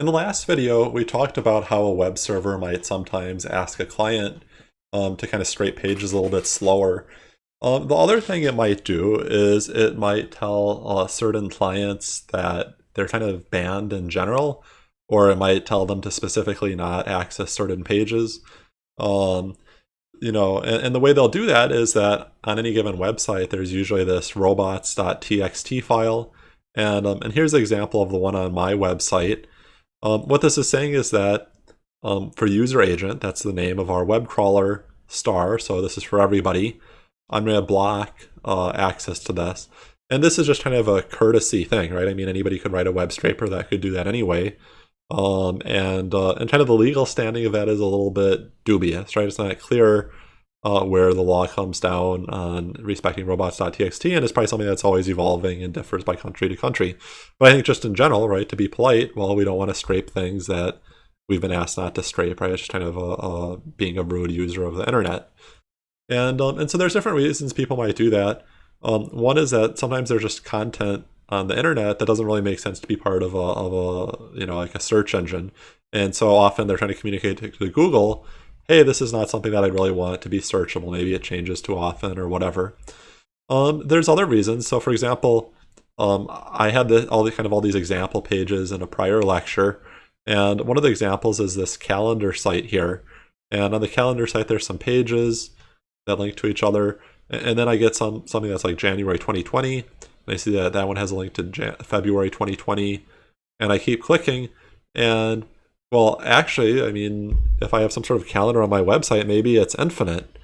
In the last video, we talked about how a web server might sometimes ask a client um, to kind of scrape pages a little bit slower. Um, the other thing it might do is it might tell uh, certain clients that they're kind of banned in general, or it might tell them to specifically not access certain pages. Um, you know, and, and, the way they'll do that is that on any given website, there's usually this robots.txt file. And, um, and here's an example of the one on my website. Um, what this is saying is that um, for user agent, that's the name of our web crawler star, so this is for everybody, I'm going to block uh, access to this. And this is just kind of a courtesy thing, right? I mean, anybody could write a web scraper that could do that anyway. Um, and, uh, and kind of the legal standing of that is a little bit dubious, right? It's not clear uh, where the law comes down on respecting robots.txt, and it's probably something that's always evolving and differs by country to country. But I think just in general, right, to be polite, well, we don't want to scrape things that we've been asked not to scrape, right? It's just kind of a, a being a rude user of the internet. And, um, and so there's different reasons people might do that. Um, one is that sometimes there's just content on the internet that doesn't really make sense to be part of a, of a you know like a search engine and so often they're trying to communicate to Google hey, this is not something that I really want to be searchable. Maybe it changes too often or whatever. Um, there's other reasons. So for example, um, I had the, all the kind of all these example pages in a prior lecture. And one of the examples is this calendar site here. And on the calendar site, there's some pages that link to each other. And then I get some something that's like January 2020. And I see that that one has a link to Jan February 2020. And I keep clicking. And well, actually, I mean, if I have some sort of calendar on my website, maybe it's infinite.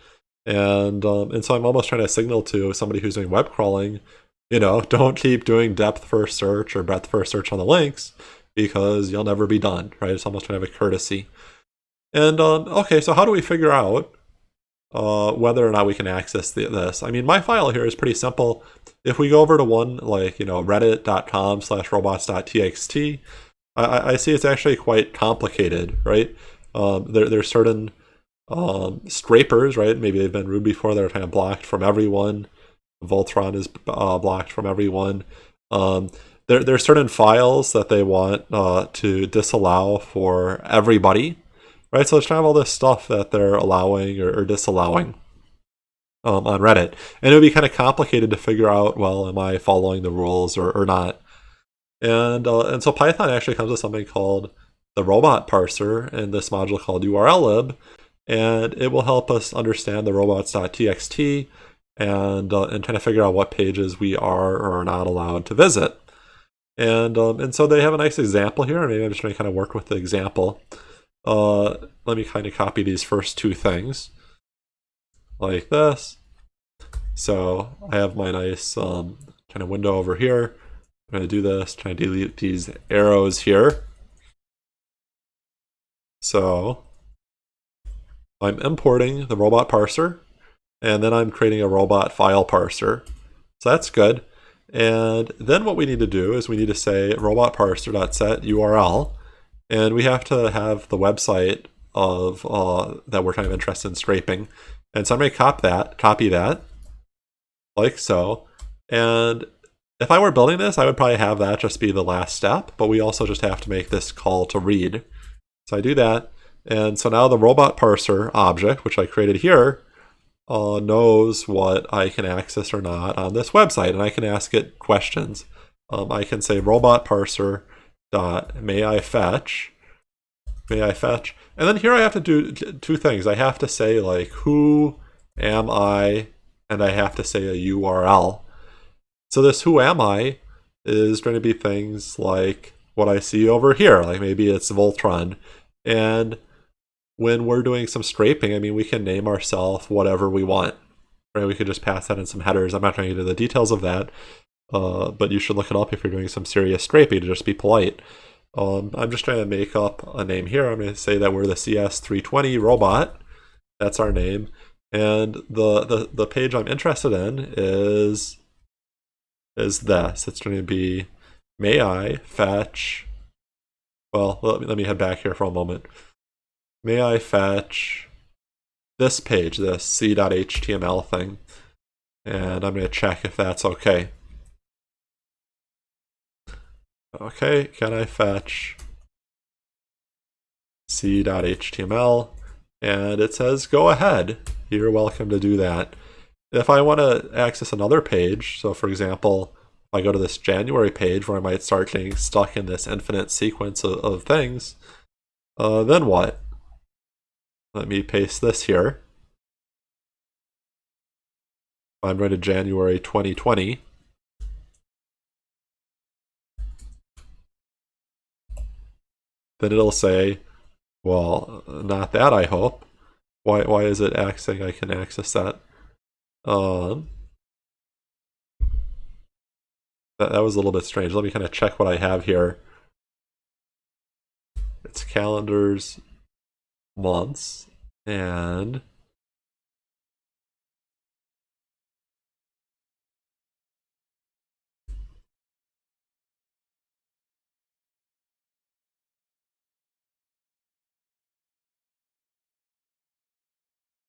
And um, and so I'm almost trying to signal to somebody who's doing web crawling, you know, don't keep doing depth first search or breadth first search on the links because you'll never be done, right? It's almost kind of a courtesy. And um, okay, so how do we figure out uh, whether or not we can access the, this? I mean, my file here is pretty simple. If we go over to one like, you know, reddit.com slash robots.txt, I, I see it's actually quite complicated, right? Um, there, there's certain um, scrapers, right? Maybe they've been rude before. They're kind of blocked from everyone. Voltron is uh, blocked from everyone. Um, there, there are certain files that they want uh, to disallow for everybody, right? So it's kind of all this stuff that they're allowing or, or disallowing um, on Reddit. And it would be kind of complicated to figure out, well, am I following the rules or, or not? And, uh, and so Python actually comes with something called the robot parser in this module called urllib, and it will help us understand the robots.txt and, uh, and trying to figure out what pages we are or are not allowed to visit. And, um, and so they have a nice example here, and maybe I'm just going to kind of work with the example. Uh, let me kind of copy these first two things like this. So I have my nice um, kind of window over here. I'm going to do this, try to delete these arrows here. So I'm importing the robot parser, and then I'm creating a robot file parser. So that's good. And then what we need to do is we need to say robot parser.set URL, and we have to have the website of uh, that we're kind of interested in scraping. And so I'm going to copy that, copy that, like so. And if I were building this, I would probably have that just be the last step, but we also just have to make this call to read. So I do that, and so now the robot parser object, which I created here, uh, knows what I can access or not on this website, and I can ask it questions. Um, I can say robot parser dot may I fetch, may I fetch, and then here I have to do two things. I have to say like who am I, and I have to say a URL. So this who am I is going to be things like what I see over here, like maybe it's Voltron. And when we're doing some scraping, I mean, we can name ourselves whatever we want. Right? We could just pass that in some headers. I'm not trying to get into the details of that, uh, but you should look it up if you're doing some serious scraping to just be polite. Um, I'm just trying to make up a name here. I'm going to say that we're the CS320 robot. That's our name. And the, the, the page I'm interested in is is this. It's going to be, may I fetch, well, let me, let me head back here for a moment. May I fetch this page, this c.html thing, and I'm going to check if that's okay. Okay, can I fetch c.html, and it says go ahead. You're welcome to do that. If I want to access another page, so for example, if I go to this January page where I might start getting stuck in this infinite sequence of, of things, uh, then what? Let me paste this here. I'm going to January 2020. Then it'll say, well, not that I hope. Why, why is it saying I can access that? Um, that, that was a little bit strange. Let me kind of check what I have here. It's calendars, months, and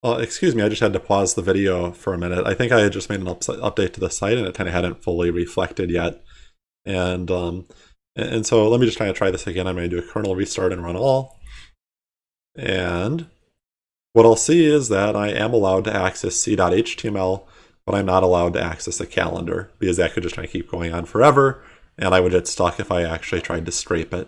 Uh, excuse me, I just had to pause the video for a minute. I think I had just made an up update to the site and it kind of hadn't fully reflected yet. And um, and so let me just try to try this again. I'm going to do a kernel restart and run all. And what I'll see is that I am allowed to access c.html, but I'm not allowed to access a calendar because that could just kind of keep going on forever and I would get stuck if I actually tried to scrape it.